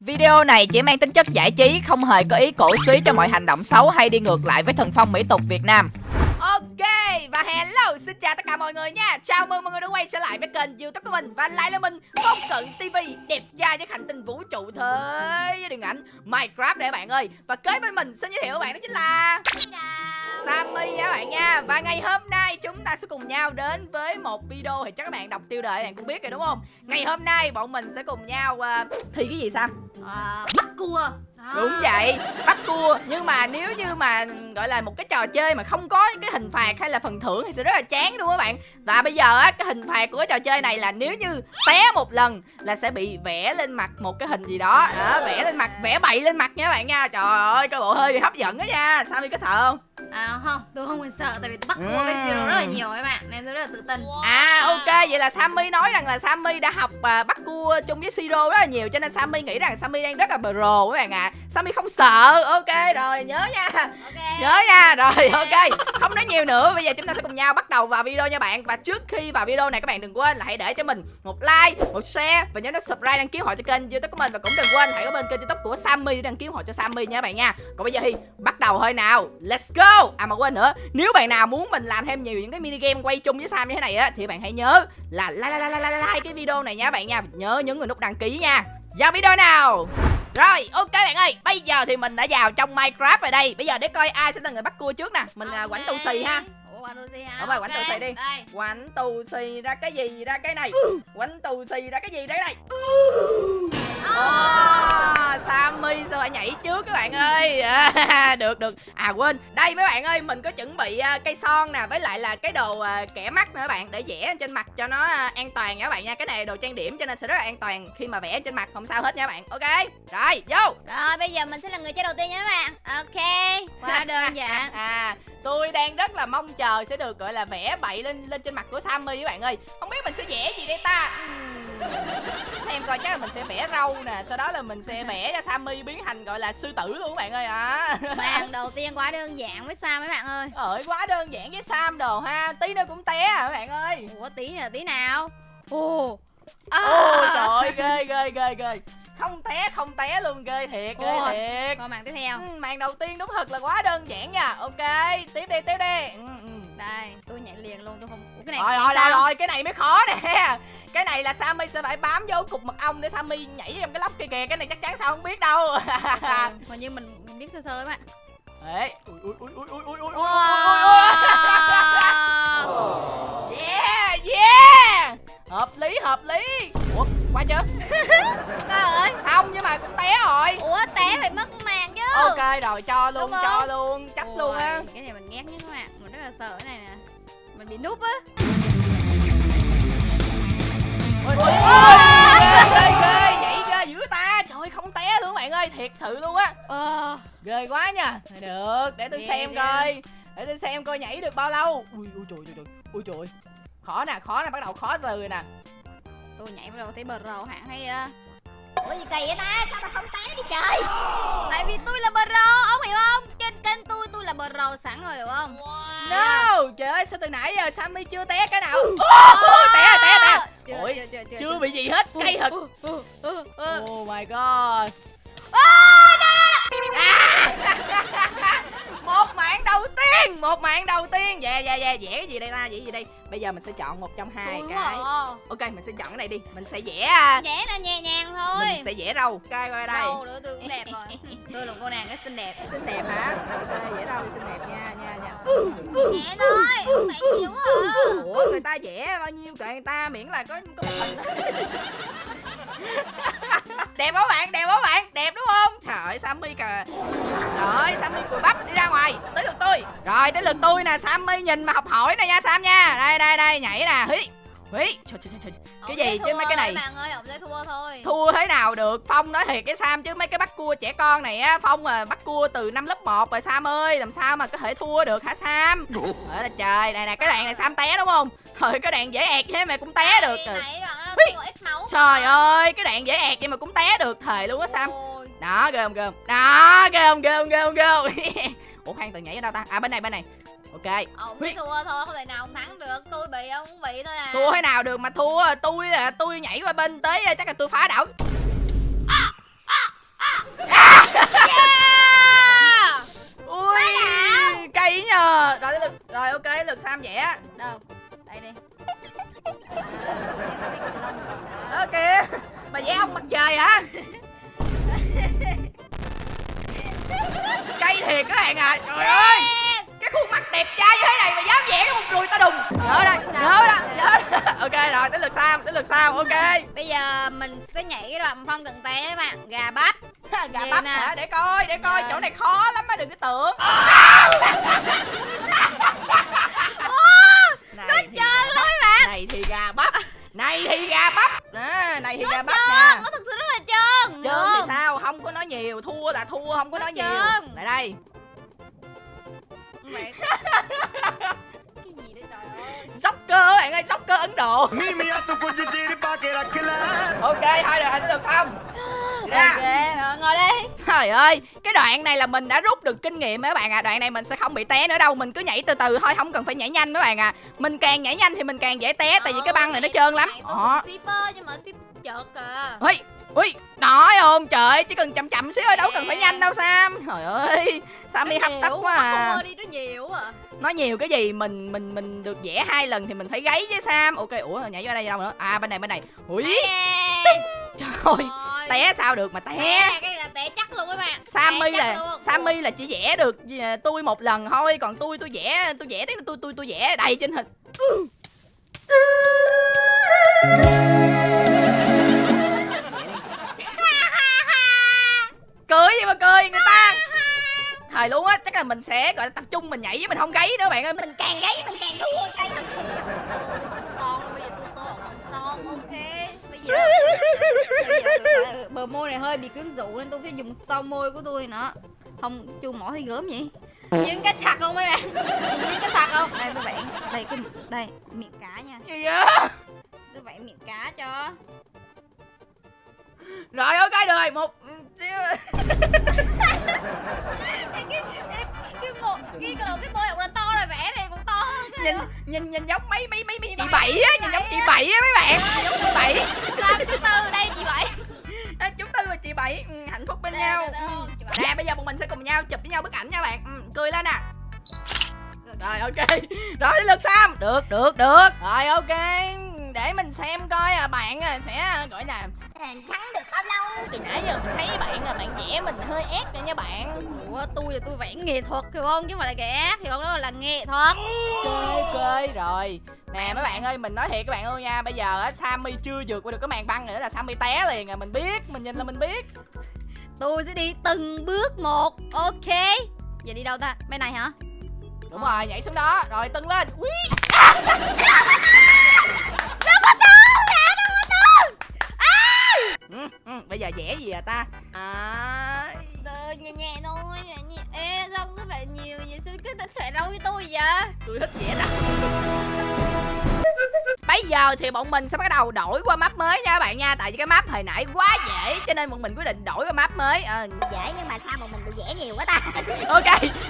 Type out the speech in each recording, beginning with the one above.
Video này chỉ mang tính chất giải trí, không hề có ý cổ suý cho mọi hành động xấu hay đi ngược lại với thần phong mỹ tục Việt Nam. Ok, và hello, xin chào tất cả mọi người nha. Chào mừng mọi người đã quay trở lại với kênh youtube của mình. Và lại là mình, Phong Cận TV Đẹp trai với hành tinh vũ trụ thế điện ảnh Minecraft đây các bạn ơi. Và kế bên mình xin giới thiệu các bạn đó chính là Sammy nha các bạn nha. Và ngày hôm nay chúng ta sẽ cùng nhau đến với một video Thì chắc các bạn đọc tiêu đề các bạn cũng biết rồi đúng không? Ngày hôm nay bọn mình sẽ cùng nhau uh, thi cái gì Sam? À, bắt cua. Đúng vậy, bắt cua. Nhưng mà nếu như mà gọi là một cái trò chơi mà không có cái hình phạt hay là phần thưởng thì sẽ rất là chán đúng không các bạn. Và bây giờ á, cái hình phạt của cái trò chơi này là nếu như té một lần là sẽ bị vẽ lên mặt một cái hình gì đó, đó Vẽ lên mặt, vẽ bậy lên mặt nha các bạn nha. Trời ơi, coi bộ hơi hấp dẫn đó nha. Sao mi có sợ không? À không, tôi không còn sợ tại vì tôi bắt cua với Zero rất là nhiều các bạn Nên tôi rất là tự tin. À ok, vậy là Sammy nói rằng là Sammy đã học à, bắt cua chung với Siro rất là nhiều Cho nên Sammy nghĩ rằng Sammy đang rất là pro các bạn ạ. À. Sammy không sợ, ok rồi nhớ nha. Ok. Nhớ nha, rồi ok Không nói nhiều nữa, bây giờ chúng ta sẽ cùng nhau bắt đầu vào video nha bạn. Và trước khi vào video này các bạn đừng quên là hãy để cho mình một like, một share Và nhớ nút subscribe đăng ký họ cho kênh youtube của mình. Và cũng đừng quên hãy có bên kênh youtube của Sammy để đăng ký họ cho Sammy nha các bạn nha. Còn bây giờ thì bắt đầu thôi nào, let's go À mà quên nữa, nếu bạn nào muốn mình làm thêm nhiều những cái mini game quay chung với Sam như thế này á Thì bạn hãy nhớ là like, like, like, like, like cái video này nha bạn nha. Nhớ nhấn vào nút đăng ký nha. Vào video nào? Rồi, ok bạn ơi, bây giờ thì mình đã vào trong Minecraft rồi đây. Bây giờ để coi ai sẽ là người bắt cua trước nè. Mình okay. quảnh tù xì ha. Ủa, quảnh tù xì ha Đúng rồi, quảnh tù xì đi. đây. Quảnh tù xì ra cái gì? Ra cái này. Quảnh tù xì ra cái gì ra cái này Được được. À quên. Đây mấy bạn ơi Mình có chuẩn bị uh, cây son nè Với lại là cái đồ uh, kẻ mắt nữa các bạn Để vẽ trên mặt cho nó uh, an toàn nha các bạn nha. Cái này đồ trang điểm cho nên sẽ rất là an toàn Khi mà vẽ trên mặt không sao hết nha các bạn. Ok Rồi vô. Rồi bây giờ mình sẽ là người chơi đầu tiên nha các bạn. Ok Quá đơn giản. À tôi đang rất là mong chờ sẽ được gọi là vẽ bậy lên lên trên mặt của Sammy các bạn ơi. Không biết mình sẽ vẽ gì đây ta? Uhm. Xem coi chắc là mình sẽ vẽ râu nè Sau đó là mình sẽ vẽ cho Sammy biến thành gọi là sư tử luôn các bạn ơi à. Màn đầu tiên quá đơn giản với Sam mấy bạn ơi. Ơi quá đơn giản với Sam đồ ha Tí nữa cũng té à các bạn ơi. Ủa tí là tí nào? Ồ. À. Ồ trời ơi ghê ghê ghê ghê. Không té không té luôn ghê thiệt ghê Ủa, thiệt. rồi màn tiếp theo. Ừ, màn đầu tiên đúng thật là quá đơn giản nha. Ok tiếp đi tiếp đi. Ừ, ừ. đây tôi nhảy liền luôn tôi không Ủa, cái này rồi rồi rồi rồi cái này mới khó nè cái này là Sammy sẽ phải bám vô cục mật ong để Sammy nhảy trong cái lốc kia kìa. Cái này chắc chắn sao không biết đâu. Mà như mình, mình biết sơ sơ các bạn Ê, ui ui ui ui ui ui ui wow. Yeah, yeah. Hợp lý, hợp lý. Ủa, qua chưa? Trời ơi. Không, nhưng mà cũng té rồi. Ủa, té phải mất màn chứ. Ok, rồi cho luôn, cho luôn, chấp Ôi, luôn á. Cái này mình ghét nhất các bạn Mình rất là sợ cái này nè. Mình bị núp á Ôi, Ghê, ghê, ghê Nhảy ra dữ ta Trời không té luôn bạn ơi Thiệt sự luôn á Ờ Ghê quá nha Được, để tôi Ghê, xem ghê. coi Để tôi xem coi nhảy được bao lâu Ui, ui trời, trời, trời Ui trời Khó nè, khó nè, bắt đầu khó từ rồi nè Tôi nhảy vào đầu thấy bờ rầu hạng hay uh... Ủa gì kỳ vậy ta? Sao tao không té đi trời? Tại vì tôi là bờ rầu, ông hiểu không? Trên kênh tôi, tôi là bờ rầu sẵn rồi hiểu không? Wow. No, trời ơi, sao từ nãy giờ Sammy chưa té cái nào oh, Té rồi, té rồi, té chưa, Ủa, chưa, chưa, chưa, chưa bị gì hết, cay thật. Oh my god. Một mạng đầu tiên một mạng đầu tiên. Dạ dạ dạ vẽ cái gì đây ta vẽ gì đây? Bây giờ mình sẽ chọn một trong hai cái. à. ok mình sẽ chọn cái này đi. Mình sẽ vẽ à, Vẽ là nhẹ nhàng thôi. mình sẽ vẽ râu. Ok coi đây. Râu nữa tôi cũng đẹp rồi Tôi là cô nàng rất xinh đẹp. Xinh đẹp hả? Ok vẽ râu xinh đẹp nha nha nha. Nhẹ thôi, không phải nhiều quá à. ủa người ta vẽ bao nhiêu? Kệ người ta miễn là có có một hình đẹp không bạn? Đẹp không bạn? Đẹp đúng không? Trời ơi sammy kìa. Rồi sammy cùi bắp đi ra ngoài. Tới lượt tôi. Rồi tới lượt tôi nè. Sammy nhìn mà học hỏi nè nha sam nha. Đây đây đây nhảy nè. Hí hí trời trời trời cái gì chứ mấy cái này? bạn ơi, ông sẽ thua thôi. Thua thế nào được? Phong nói thiệt cái sam chứ mấy cái bắt cua trẻ con này á phong à bắt cua từ năm lớp 1 rồi sam ơi làm sao mà có thể thua được hả sam? Ở là trời này nè cái đạn này sam té đúng không? Thôi cái đạn dễ ẹt thế mà cũng té được. rồi đoạn trời. ơi cái đạn dễ ẹt vậy mà cũng té được thề luôn á sam. Ôi, đó ghê không ghê không? Đó ghê không ghê không ghê không ghê không? Ủa khoan từ nhảy ở đâu ta? À bên này bên này ok. Ông biết thua thôi không thể nào ông thắng được. Tôi bị ông bị thôi à. Thua thế nào được mà thua? Tôi là tôi nhảy qua bên tới à, chắc là tôi phá đảo. À, à, à. yeah. ui cây nhờ. Rồi lực rồi ok lực sam vẽ đâu? Đây đi. Ờ, ok. Mà vẽ ông mặt trời hả? Cây thiệt các bạn à. Trời ơi khuôn mặt đẹp trai như thế này mà dám vẽ cái một đùi ta đùng. Nhớ đây Nhớ đó Nhớ Ok rồi tới lượt Sam Tới lượt Sam Ok. Bây giờ mình sẽ nhảy cái đoạn không cần té các bạn. Gà bắp. Gà Vậy bắp nè. hả? Để coi Để coi. Dạ. Chỗ này khó lắm á Đừng có tưởng. Thì Trơn bắp. các bạn. Này thì gà bắp. Này thì gà bắp. À, Này thì gà bắp Trơn nè Nó thực sự rất là trơn. Trơn thì sao? Không có nói nhiều. Thua là thua Không có nói nhiều. trơn. Lại đây bạn Cái gì đấy trời ơi? Joker bạn ơi, Joker Ấn Độ. Ok, thôi được, được không? Ra. Ok, rồi, ngồi đi. Trời ơi, cái đoạn này là mình đã rút được kinh nghiệm mấy bạn à Đoạn này mình sẽ không bị té nữa đâu Mình cứ nhảy từ từ thôi, không cần phải nhảy nhanh mấy bạn à Mình càng nhảy nhanh thì mình càng dễ té Tại vì cái băng này nó trơn lắm. Ờ, shipper nhưng mà shipper chợt kìa Ui, ui, nói không? Trời Chỉ cần chậm chậm xíu thôi, đâu cần phải nhanh đâu Sam. Trời ơi, Sammy hấp tấp quá à. đi nó nhiều à. Nói nhiều cái gì, mình mình mình được vẽ hai lần thì mình phải gáy với Sam. Ok, ủa nhảy vô đây đâu nữa? À bên này bên này. Ui, trời ơi. Té sao được mà té. Té cái là té chắc luôn các bạn. Sammy là luôn. Sammy là chỉ vẽ được à, tôi một lần thôi còn tôi tôi vẽ tôi vẽ tới tôi tôi tôi vẽ đầy trên hình mà cười người ta. Thời luôn á chắc là mình sẽ gọi là tập trung mình nhảy với mình không gáy nữa bạn ơi. Mình Càng gáy mình càng thua. Lắm son bây giờ tôi tô bằng son ok. Bây giờ, bây giờ bờ môi này hơi bị quyến rũ nên tôi phải dùng son môi của tôi nữa. Không chu mỏ thì gớm vậy? Nhìn cái sặc không mấy bạn? Nhìn cái sặc không? Đây tôi vẽ đây cái đây miệng cá nha. Gì vậy? Tôi vẽ miệng cá cho rồi ok được rồi. Một cái cái cái môi cái cái cái môi ông là to rồi vẽ này cũng to hơn nhìn nhìn nhìn giống mấy mấy mấy mấy Chị chị Bảy, á nhìn giống chị bảy á mấy bạn. Giống chị bảy. Sao thứ tư đây chị bảy? Chúng tôi và chị bảy ừ, hạnh phúc bên Đây, nhau. đây, đây, Ừ. không, chị Bảy. nè bây giờ bọn mình sẽ cùng nhau chụp với nhau bức ảnh nha bạn. Ừ, cười lên nè rồi ok. Rồi đến lượt sam. Được được được. Rồi ok để mình xem coi à, bạn à, sẽ à, gọi là thắng được bao lâu. Từ nãy giờ mình thấy bạn là bạn vẽ mình hơi ép rồi nha bạn. Ủa tôi là tôi vẽ nghệ thuật hiểu không? Chứ không phải là kẻ hiểu không? Đó là nghệ thuật. Ok ok rồi. Nè mấy bạn ơi mình nói thiệt các bạn ơi nha. Bây giờ á sammy chưa vượt qua được cái màn băng nữa là sammy té liền à. Mình biết mình nhìn là mình biết. Tôi sẽ đi từng bước một. Ok. Giờ đi đâu ta? Bên này hả? Đúng rồi nhảy xuống đó. Rồi tưng lên Úi, ừ, ừ, bây giờ vẽ gì à ta? À, từ nhẹ nhẹ thôi nhẹ ê sao cứ phải nhiều vậy sao cứ thích phải đâu với tôi vậy? Tôi thích vẽ đâu bây giờ thì bọn mình sẽ bắt đầu đổi qua map mới nha các bạn nha. Tại vì cái map hồi nãy quá dễ cho nên bọn mình quyết định đổi qua map mới. Ờ, Dễ nhưng mà sao mà mình bị dễ nhiều quá ta? Ok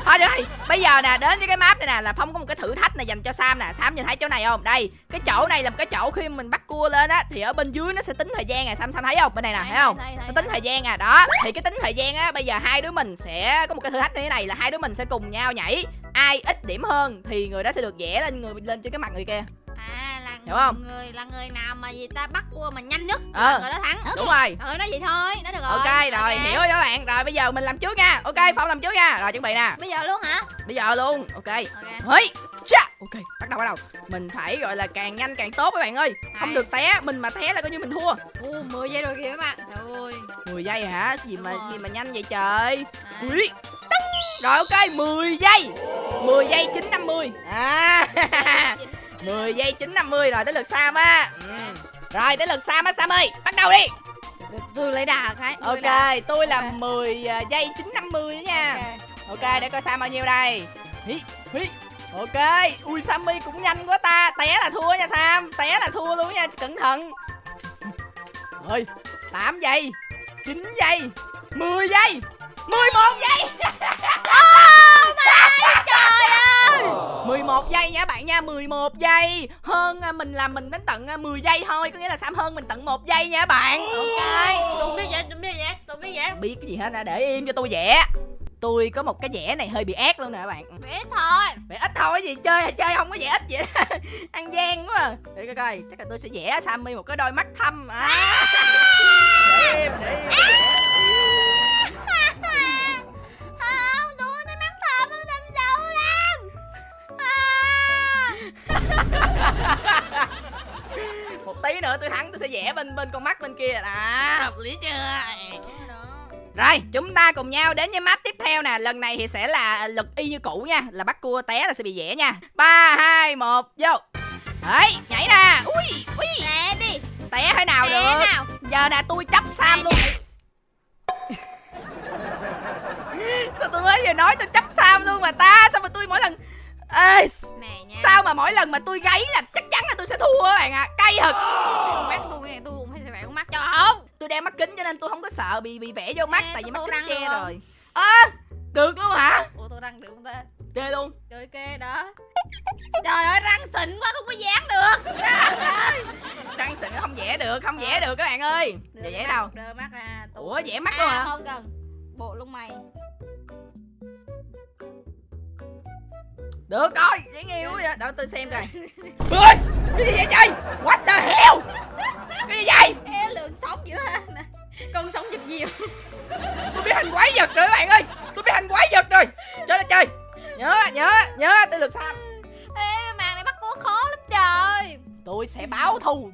thôi được rồi. Bây giờ nè đến với cái map này nè là phong có một cái thử thách này dành cho sam nè. Sam nhìn thấy chỗ này không? Đây cái chỗ này là một cái chỗ khi mình bắt cua lên á thì ở bên dưới nó sẽ tính thời gian nè. Sam sam thấy không? Bên này nè thấy không? nó tính thời gian à. Đó thì cái tính thời gian á bây giờ hai đứa mình sẽ có một cái thử thách như thế này là hai đứa mình sẽ cùng nhau nhảy. Ai ít điểm hơn thì người đó sẽ được vẽ lên người lên trên cái mặt người kia à là Hiểu không? người là người nào mà gì ta bắt cua mà nhanh nhất Ờ. là người đó thắng. Đúng rồi. Ừ nói vậy thôi nói được rồi. ok. rồi hiểu rồi các bạn. Rồi bây giờ mình làm trước nha. Ok phong làm trước nha. Rồi chuẩn bị nè. Bây giờ luôn hả? Bây giờ luôn. Ok. Hỡi, cha. Ok bắt đầu bắt đầu. Mình phải gọi là càng nhanh càng tốt các bạn ơi. Không Hay. được té mình mà té là coi như mình thua. U 10 giây rồi kìa các bạn. Trời ơi 10 giây hả? Gì mà Đúng rồi. gì mà nhanh vậy trời? Đấy. Ui, rồi ok 10 giây. 10 giây 950 à 10 giây 950 rồi tới lượt Sam á ừ. rồi tới lượt Sam á Sam ơi bắt đầu đi Tôi- lấy đà cái lấy đà. ok tôi là Ok. 10 à, giây 950 đó nha Ok. Ok, để coi Sam bao nhiêu đây Hí, hí. Ok, ui Sammy cũng nhanh quá ta Té là thua nha Sam Té là thua luôn nha, cẩn thận Rồi, 8 giây 9 giây 10 giây 11 giây trời ơi 11 giây nha bạn nha 11 giây. Hơn à, mình là mình đến tận à, 10 giây thôi Có nghĩa là Sam hơn mình tận 1 giây nha bạn. Ok. Tôi biết vậy tôi biết vậy tôi biết vậy. Biết cái gì hết á, để im cho tôi vẽ Tôi có một cái vẽ này hơi bị ác luôn nè các bạn biết thôi. Vẽ ít thôi gì chơi là chơi không có vẽ ít vậy đó. Ăn gian quá. À. Để coi coi Chắc là tôi sẽ vẽ Sammy một cái đôi mắt thâm. À. Để im để im để im. Kia. À hợp lý chưa? Rồi chúng ta cùng nhau đến với map tiếp theo nè. Lần này thì sẽ là luật y như cũ nha là bắt cua té là sẽ bị dẻ nha. Ba hai một vô. Đấy nhảy ra. Ui ui. Nè đi. Té thế nào Nè được? nào? Giờ nè tôi chấp sam luôn. sao tôi mới vừa nói tôi chấp sam luôn mà ta? Sao mà tôi mỗi lần Ê, Nè nha. sao mà mỗi lần mà tôi gáy là chắc chắn là tôi sẽ thua các bạn ạ à. cay thật. Mắt tôi nghe tôi cũng phải phải con mắt cho. Không tôi đeo mắt kính cho nên tôi không có sợ bị bị vẽ vô mắt Nè, tại vì mắt kính che được rồi. Ơ được luôn hả? Ủa tôi răng được không ta? Chơi luôn. Trời kê đó. Trời ơi răng xịn quá không có dán được. Trời ơi. Răng xịn không vẽ được không vẽ được các bạn ơi. Giờ vẽ đâu. Đưa mắt ra tôi- ủa vẽ mắt luôn à, hả? không cần. Bộ lông mày được rồi dễ nghiêu quá vậy. Đó tôi xem coi. Ơi cái gì vậy trời? What the hell? Cái gì vậy? Ê lượng sống dữ ha. Nè, Con sống dịp nhiều. Tôi biết hành quái vật rồi các bạn ơi. Tôi biết hành quái vật rồi. Chơi là chơi. Nhớ nhớ nhớ tôi lượt sam Ê màn này bắt cố khó lắm trời. Tôi sẽ báo thù.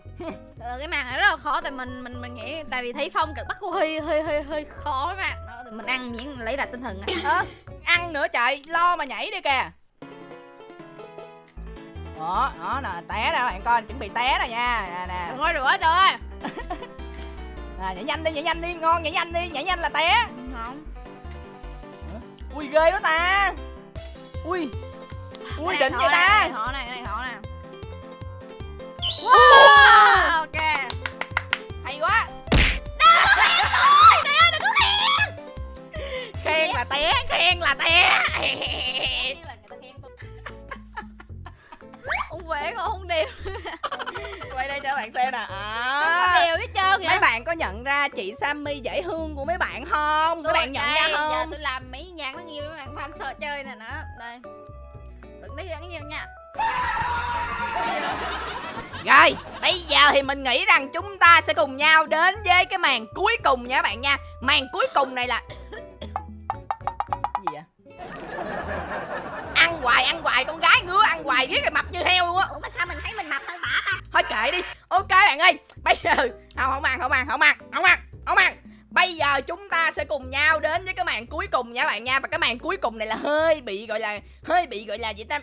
Cái màn này rất là khó tại mình mình mình nghĩ tại vì thấy phong cực bắt cô hơi hơi hơi hơi khó mà. Đó, mình ăn miếng lấy lại tinh thần á Ơ, ăn nữa trời lo mà nhảy đi kìa đó đó nè té ra bạn coi chuẩn bị té rồi nha. Nè nè. Có rửa trời. Ơi à, nhảy nhanh đi nhảy nhanh đi ngon nhảy nhanh đi nhảy nhanh là té. Không. Ui ghê quá ta. Ui ui đỉnh vậy ta. cái này này khó nè. Wow! Ok. Hay quá. Khen là té. Khen là té vẽ còn không đều quay đây cho bạn xem nè. Không à, đều hết trơn vậy. Mấy bạn có nhận ra chị Sammy dễ thương của mấy bạn không? Mấy Tôi bạn nhận đây, ra giờ không? tôi làm mấy nhạc nó nhiều mấy bạn fan sợ chơi nè đó. Đây. Đừng thấy gắn nhiều nha. Rồi, bây giờ thì mình nghĩ rằng chúng ta sẽ cùng nhau đến với cái màn cuối cùng nha các bạn nha. Màn cuối cùng này là hoài, ăn hoài, con gái ngứa ăn hoài riết rồi mập như heo luôn á. Ủa mà sao mình thấy mình mập hơn bả ta? Thôi kệ đi, ok bạn ơi. Bây giờ, không, không ăn, không ăn, không ăn, không ăn, không ăn. Bây giờ chúng ta sẽ cùng nhau đến với cái màn cuối cùng nha bạn nha. Và cái màn cuối cùng này là hơi bị gọi là Hơi bị gọi là gì ta?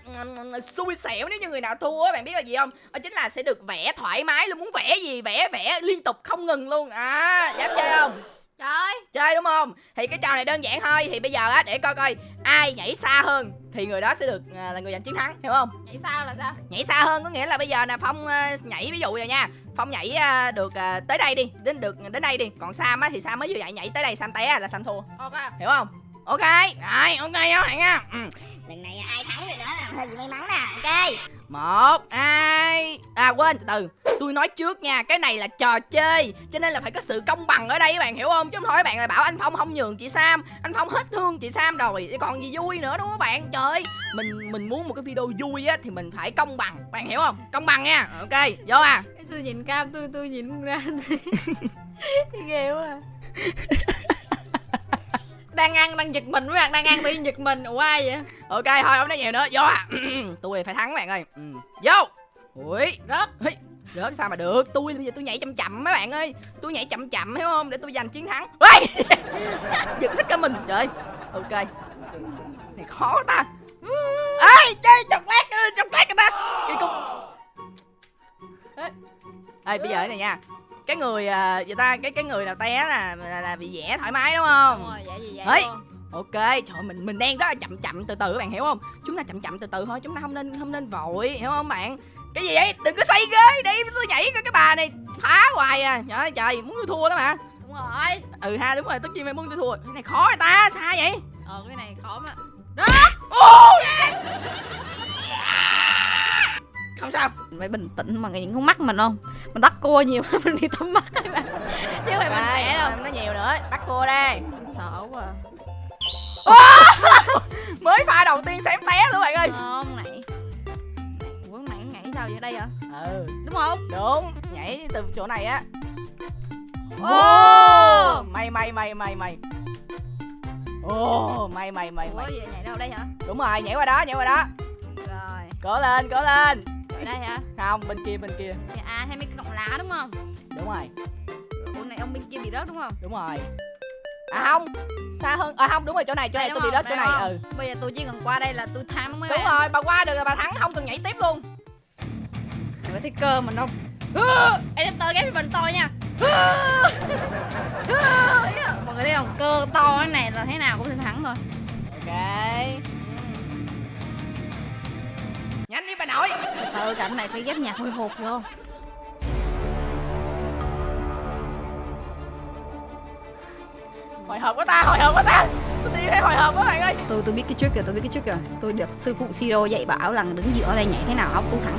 Xui xẻo nếu như người nào thua á Bạn biết là gì không? Đó chính là sẽ được vẽ thoải mái luôn Muốn vẽ gì vẽ vẽ liên tục không ngừng luôn. À dám chơi không trời. Chơi đúng không? Thì cái trò này đơn giản thôi. Thì bây giờ á để coi coi Ai nhảy xa hơn Thì người đó sẽ được à, là người giành chiến thắng Hiểu không? Nhảy sao là sao? Nhảy xa hơn có nghĩa là bây giờ nè phong ờ, nhảy ví dụ rồi nha. Phong nhảy ờ, được ờ, tới đây đi đến được đến đây đi. Còn sam á thì sam mới vừa nhảy nhảy tới đây sam té là sam thua. Ok. Hiểu không ok rồi ok các bạn nha. Ừ. Lần này ai thắng rồi đó là hơi bị may mắn nè Ok. Một hai à quên từ từ. Tôi nói trước nha cái này là trò chơi cho nên là phải có sự công bằng ở đây các bạn hiểu không? Chứ không thôi các bạn lại bảo anh phong không nhường chị sam anh phong hết thương chị sam rồi còn gì vui nữa đúng không các bạn? Trời ơi, mình mình muốn một cái video vui á thì mình phải công bằng bạn hiểu không? Công bằng nha ok vô à. Cái tôi nhìn cam tôi tôi nhìn không ra. Ghê quá à. đang ăn đang giật mình mấy bạn đang ăn tự nhiên giật mình. Ủa ai vậy? Ok thôi không nói nhiều nữa. Vô. À Tôi phải thắng bạn ơi. Ừ. Vô. Ui Rớt. Hi. Rớt sao mà được? Tôi bây giờ tôi nhảy chậm chậm mấy bạn ơi. Tôi nhảy chậm chậm hiểu không? Để tôi giành chiến thắng. Ui! Giật hết cả mình. Trời. Ok. Này khó ta. Ê chơi chọc lát ơi, Chọc lát người ta. Kỳ cục. Ê, bây giờ thế này nha. Cái người à, người ta cái cái người nào té là là, là bị vẽ thoải mái đúng không vậy luôn Ok, trời bạn mình đang rất là chậm chậm từ từ các bạn hiểu không? Chúng ta chậm chậm từ từ thôi, chúng ta không nên không nên vội, hiểu không bạn? Cái gì vậy? Đừng có xây ghế đi, tôi nhảy coi cái bà này phá hoài à. Trời ơi trời, muốn tôi thua đó mà. đúng rồi Ừ ha, đúng rồi, tất nhiên phải muốn tôi thua. Cái này khó rồi ta, sao vậy? ờ cái này khó mà Ôi! Không sao. phải bình tĩnh mà nhìn con mắt mình không mình bắt cua nhiều mình bị tóm mắt các bạn chứ mình Đây, vẽ đâu nó nhiều nữa, bắt cô đây. Sợ quá Mới pha đầu tiên xem té luôn bạn ơi. không này ủa nãy nhảy sao vậy đây hả Ừ, đúng không đúng, nhảy từ chỗ này á. ô Mày mày mày mày mày. Ồ, mày mày mày mày. vậy nhảy đâu đây hả Đúng rồi, nhảy qua đó, nhảy qua đó. rồi Cố lên, cố lên. ở đây hả Không, bên kia, bên kia. à thêm mấy cái cọng lá đúng không Đúng rồi. ông này ông bên kia bị rớt đúng không đúng rồi à không. Xa hơn à không đúng rồi chỗ này chỗ này tôi bị rớt chỗ này ừ. Bây giờ tôi chỉ cần qua đây là tôi thắng đúng rồi bà qua được rồi bà thắng không cần nhảy tiếp luôn. Rồi thấy cơ mình không Editor ghép mình to nha. Mọi người thấy không? Cơ to cái này là thế nào cũng sẽ thắng thôi. Ok. Nhanh đi bà nội. Thôi cảnh này phải ghép nhạc hồi hộp được hồi hộp quá ta hồi hộp quá ta. Tôi đi thấy hồi hộp quá bạn ơi? Tôi tôi biết cái trick rồi tôi biết cái trick rồi Tôi được sư phụ Siro dạy bảo là đứng giữa đây nhảy thế nào, ốc tú thắng.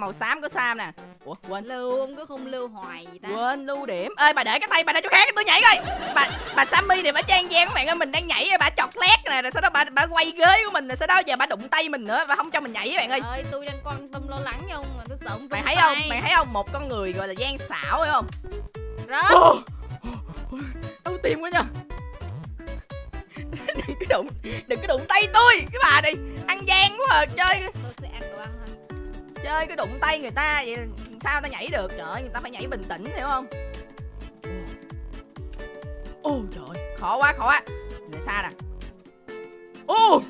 Màu xám của sam nè. Ủa quên. Lưu ông cứ không lưu hoài gì ta. Quên lưu điểm. Ơi bà để cái tay bà để chỗ khác tôi nhảy coi. Bà bà sammy này bà trang gian các bạn ơi mình đang nhảy bà chọt lét nè rồi sau đó bà bà quay ghế của mình rồi sau đó giờ bà đụng tay mình nữa và không cho mình nhảy các bạn ơi. Ơi tôi đang quan tâm lo lắng cho ông mà tôi sợ ông mày thấy không? tay. mày thấy không? Một con người gọi là gian xảo phải không? Rớt. Ô, đau tim quá nha. Đừng có đụng đừng có đụng tay tôi. Cái bà này ăn gian quá à chơi. Tôi sẽ ăn đồ ăn thôi chơi cái đụng tay người ta vậy sao ta nhảy được? Trời ơi người ta phải nhảy bình tĩnh hiểu không? Ô trời ơi, khó quá khó quá. Để xa nè. Ô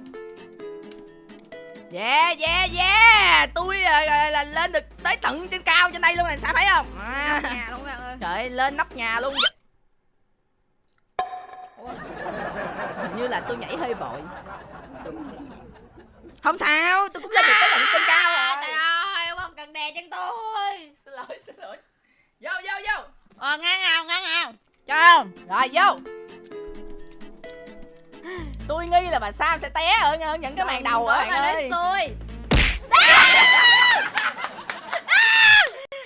yeah yeah yeah. Tôi à, à, là lên được tới tận trên cao trên đây luôn này sao thấy không? À. nhà luôn bạn ơi. Trời ơi, lên nóc nhà luôn. Hình như là tôi nhảy hơi vội. Không sao tôi cũng lên được tới tận trên cao À, rồi trời ơi ông không cần đè chân tôi. Xin lỗi xin lỗi. Vô vô vô. Ờ ngang nào ngang nào. Cho không? Rồi vô. Tôi nghi là bà sam sẽ té ở những cái màn đầu á bạn ơi. tôi.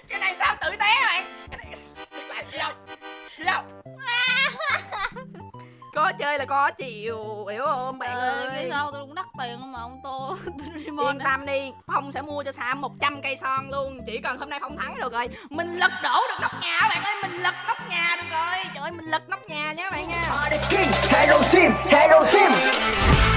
Cái này sam tự té bạn cái này lại vô vô có chơi là có chịu hiểu không bạn ờ, ơi? cái sao tôi cũng đắt tiền mà ông tô? Yên tâm đi phong sẽ mua cho sam 100 cây son luôn. Chỉ cần hôm nay phong thắng được rồi mình lật đổ được nóc nhà bạn ơi mình lật nóc nhà được rồi. Trời ơi mình lật nóc nhà nhé bạn nha. Hello team hello team.